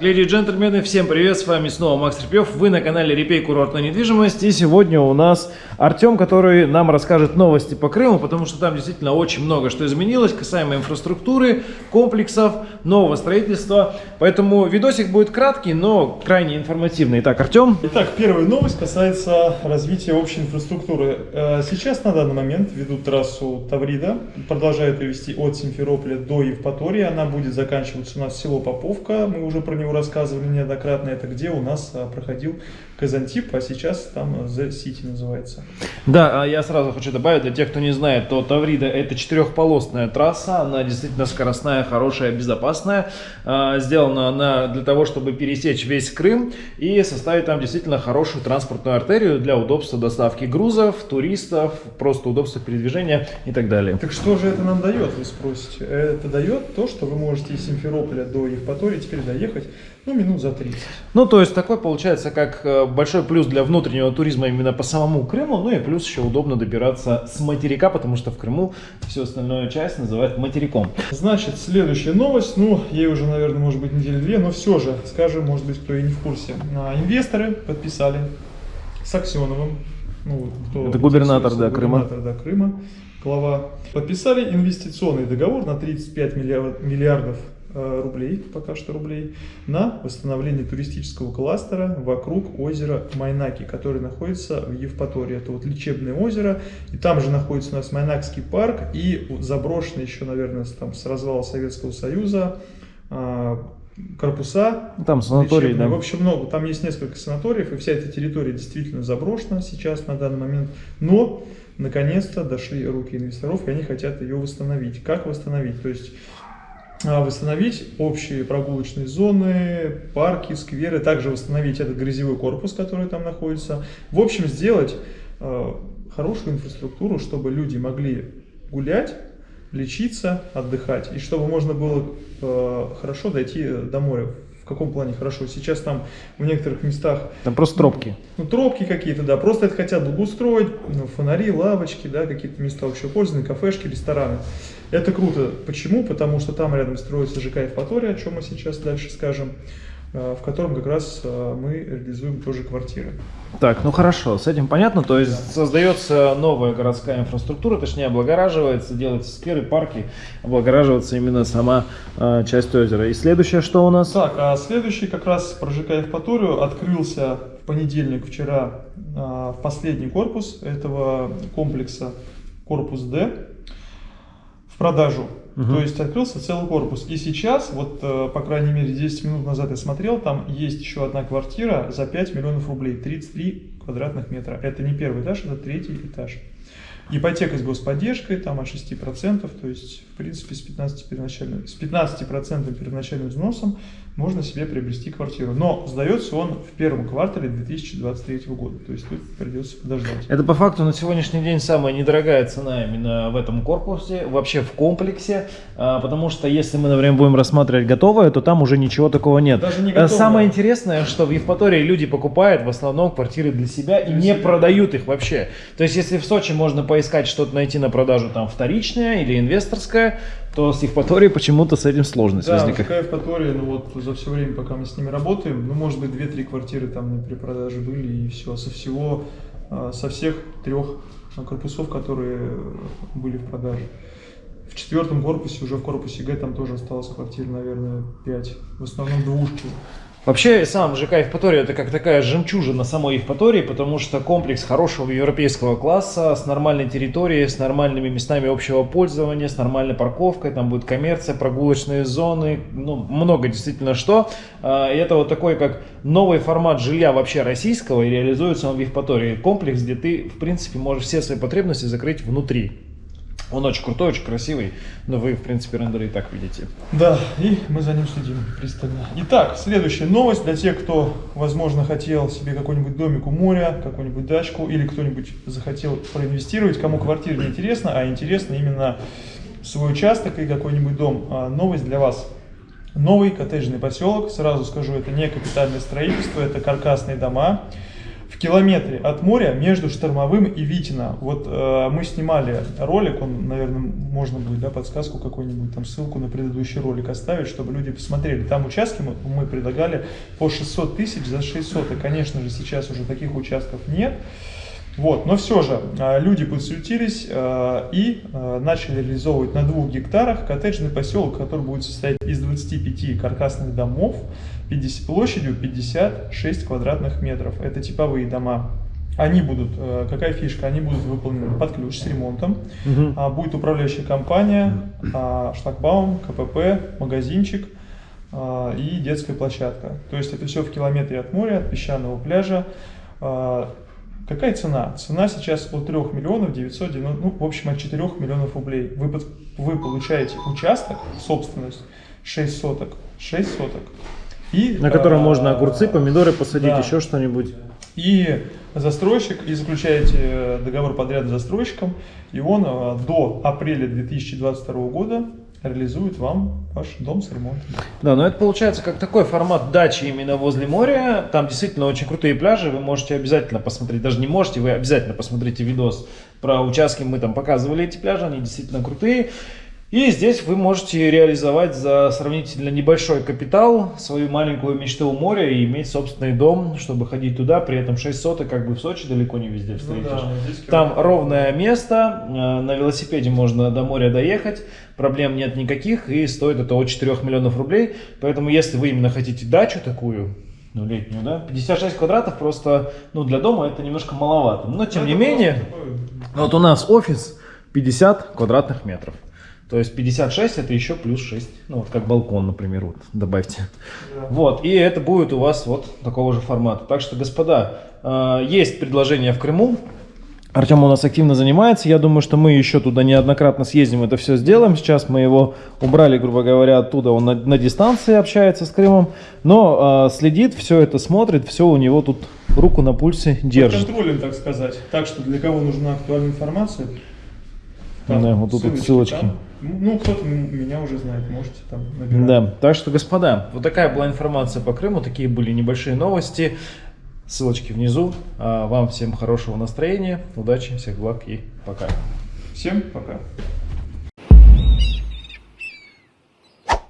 Леди и джентльмены, всем привет, с вами снова Макс Репьев, вы на канале Репей Курортная недвижимость, и сегодня у нас Артем, который нам расскажет новости по Крыму, потому что там действительно очень много что изменилось, касаемо инфраструктуры, комплексов, нового строительства, поэтому видосик будет краткий, но крайне информативный. Итак, Артем. Итак, первая новость касается развития общей инфраструктуры. Э, сейчас на данный момент ведут трассу Таврида, продолжают ее вести от Симферополя до Евпатории, она будет заканчиваться у нас село Поповка, мы уже про него рассказывали неоднократно, это где у нас а, проходил Казантип, а сейчас там The City называется. Да, а я сразу хочу добавить, для тех, кто не знает, то Таврида это четырехполосная трасса, она действительно скоростная, хорошая, безопасная. А, сделана она для того, чтобы пересечь весь Крым и составить там действительно хорошую транспортную артерию для удобства доставки грузов, туристов, просто удобства передвижения и так далее. Так что же это нам дает, вы спросите? Это дает то, что вы можете из Симферополя до Евпатории теперь доехать ну, минут за 30. Ну, то есть такой получается как э, большой плюс для внутреннего туризма именно по самому Крыму, ну и плюс еще удобно добираться с материка, потому что в Крыму всю остальную часть называют материком. Значит, следующая новость, ну, ей уже, наверное, может быть недели две, но все же, скажем, может быть, кто и не в курсе. Инвесторы подписали с Аксеновым, ну, кто Это губернатор, да, губернатор, Крыма. Да, Крыма, глава, подписали инвестиционный договор на 35 миллиардов рублей, пока что рублей, на восстановление туристического кластера вокруг озера Майнаки, который находится в Евпатории. Это вот лечебное озеро, и там же находится у нас Майнакский парк и заброшенный еще, наверное, там с развала Советского Союза а, корпуса. Там санатории, да. В общем, много. Там есть несколько санаториев, и вся эта территория действительно заброшена сейчас на данный момент. Но, наконец-то, дошли руки инвесторов, и они хотят ее восстановить. Как восстановить? То есть восстановить общие прогулочные зоны, парки, скверы, также восстановить этот грязевой корпус, который там находится. В общем, сделать э, хорошую инфраструктуру, чтобы люди могли гулять, лечиться, отдыхать, и чтобы можно было э, хорошо дойти до моря. В каком плане хорошо? Сейчас там в некоторых местах... Там просто тропки. Ну, тропки какие-то, да. Просто это хотят благоустроить, ну, фонари, лавочки, да, какие-то места общего пользования, кафешки, рестораны. Это круто. Почему? Потому что там рядом строится ЖК Евпатория, о чем мы сейчас дальше скажем, в котором как раз э, мы реализуем тоже квартиры. Так, ну хорошо, с этим понятно. То есть да. создается новая городская инфраструктура, точнее облагораживается, делаются скверы, парки, облагораживается именно сама э, часть озера. И следующее что у нас? Так, а следующий как раз про ЖК Евпаторию открылся в понедельник вчера э, последний корпус этого комплекса, корпус D продажу. Угу. То есть открылся целый корпус. И сейчас, вот э, по крайней мере 10 минут назад я смотрел, там есть еще одна квартира за 5 миллионов рублей, 33 квадратных метра. Это не первый этаж, это третий этаж. Ипотека с господдержкой, там от 6%, то есть, в принципе, с 15%, первоначальным, с 15 первоначальным взносом можно себе приобрести квартиру. Но сдается он в первом квартале 2023 года, то есть тут придется подождать. Это по факту на сегодняшний день самая недорогая цена именно в этом корпусе, вообще в комплексе, а, потому что если мы, например, будем рассматривать готовое, то там уже ничего такого нет. Даже не готовое. Самое интересное, что в Евпатории люди покупают в основном квартиры для себя для и себя. не продают их вообще. То есть если в Сочи можно поискать что-то найти на продажу там вторичное или инвесторское, то с Евпаторией почему-то с этим сложность да, возникает. Да, Евпатория, ну вот за все время, пока мы с ними работаем, ну может быть 2-3 квартиры там при продаже были и все. Со всего, а, со всех трех корпусов, которые были в продаже. В четвертом корпусе, уже в корпусе Г, там тоже осталось квартир, наверное, 5. В основном двушки. Вообще, сам ЖК Евпатория это как такая жемчужина самой Евпатории, потому что комплекс хорошего европейского класса, с нормальной территорией, с нормальными местами общего пользования, с нормальной парковкой, там будет коммерция, прогулочные зоны, ну, много действительно что. А, и это вот такой как новый формат жилья вообще российского, и реализуется он в Евпатории. Комплекс, где ты, в принципе, можешь все свои потребности закрыть внутри. Он очень крутой, очень красивый, но вы, в принципе, рендеры и так видите. Да, и мы за ним следим пристально. Итак, следующая новость для тех, кто, возможно, хотел себе какой-нибудь домик у моря, какую-нибудь дачку, или кто-нибудь захотел проинвестировать, кому квартира не интересна, а интересно именно свой участок и какой-нибудь дом. А, новость для вас. Новый коттеджный поселок, сразу скажу, это не капитальное строительство, это каркасные дома. Километре от моря между Штормовым и Витино. Вот э, мы снимали ролик, он, наверное, можно будет, да, подсказку какую-нибудь, там ссылку на предыдущий ролик оставить, чтобы люди посмотрели. Там участки мы, мы предлагали по 600 тысяч за 600, и, конечно же, сейчас уже таких участков нет. Вот, но все же э, люди подсуетились э, и э, начали реализовывать на двух гектарах коттеджный поселок, который будет состоять из 25 каркасных домов 50, площадью 56 квадратных метров. Это типовые дома. Они будут, какая фишка, они будут выполнены под ключ с ремонтом. Угу. Будет управляющая компания, шлагбаум, КПП, магазинчик и детская площадка. То есть это все в километре от моря, от песчаного пляжа. Какая цена? Цена сейчас от 3 миллионов 990, ну, в общем, от 4 миллионов рублей. Вы, вы получаете участок, собственность, 6 соток, 6 соток. И, На котором а, можно огурцы, помидоры посадить, да. еще что-нибудь. И застройщик, и заключаете договор подряда с застройщиком, и он а, до апреля 2022 года реализует вам ваш дом с ремонтом. Да, но это получается как такой формат дачи именно возле моря. Там действительно очень крутые пляжи, вы можете обязательно посмотреть, даже не можете, вы обязательно посмотрите видос про участки, мы там показывали эти пляжи, они действительно крутые. И здесь вы можете реализовать за сравнительно небольшой капитал свою маленькую мечту у моря и иметь собственный дом, чтобы ходить туда, при этом 6 соток, как бы в Сочи далеко не везде встретишь. Ну да, Там ровное место, э, на велосипеде можно до моря доехать, проблем нет никаких и стоит это от 4 миллионов рублей. Поэтому если вы именно хотите дачу такую, ну летнюю, да, 56 квадратов просто, ну для дома это немножко маловато. Но тем ну, не менее, вот у нас офис 50 квадратных метров. То есть 56 это еще плюс 6. Ну, вот как балкон, например, вот добавьте. Да. Вот, и это будет у вас вот такого же формата. Так что, господа, э, есть предложение в Крыму. Артем у нас активно занимается. Я думаю, что мы еще туда неоднократно съездим, это все сделаем. Сейчас мы его убрали, грубо говоря, оттуда. Он на, на дистанции общается с Крымом. Но э, следит, все это смотрит, все у него тут руку на пульсе держит. Под контролем, так сказать. Так что для кого нужна актуальная информация, там, да, вот тут ссылочки. ссылочки. Там. Ну, кто-то меня уже знает, можете там набирать. Да, так что, господа, вот такая была информация по Крыму, такие были небольшие новости. Ссылочки внизу. А вам всем хорошего настроения, удачи, всех благ и пока. Всем пока.